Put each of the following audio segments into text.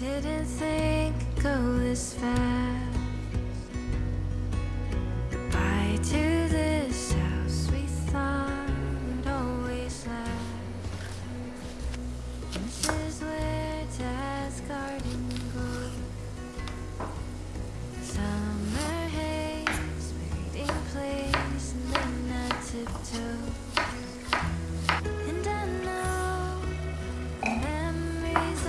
Didn't think it'd go this fast. Goodbye to this house we thought would always last. This is where Dad's garden grows. Summer haze, made in place And then I tiptoe. And I know the memories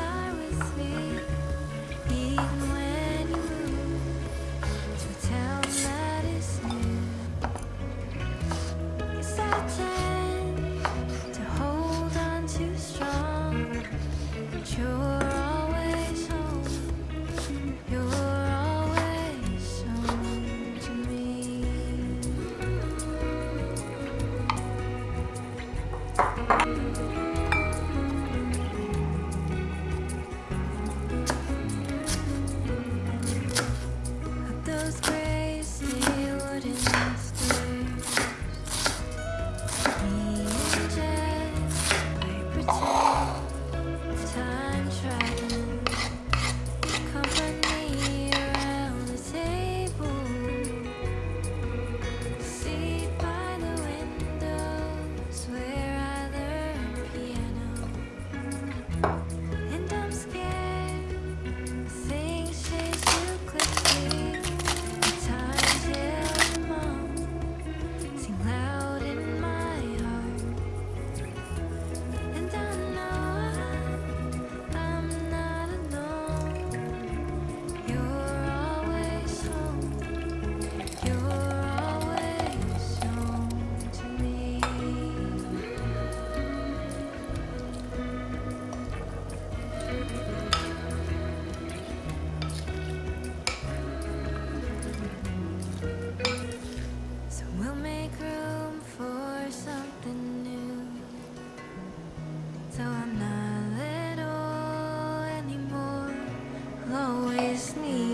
always need.